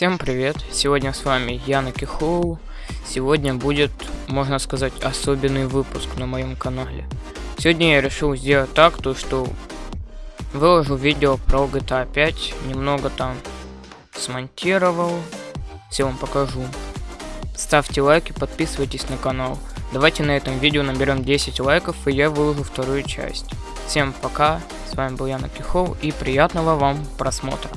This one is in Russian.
Всем привет! Сегодня с вами Яна Кихоу. Сегодня будет, можно сказать, особенный выпуск на моем канале. Сегодня я решил сделать так, то что выложу видео про GTA 5, немного там смонтировал, все вам покажу. Ставьте лайки, подписывайтесь на канал. Давайте на этом видео наберем 10 лайков, и я выложу вторую часть. Всем пока, с вами был Яна Кихоу, и приятного вам просмотра.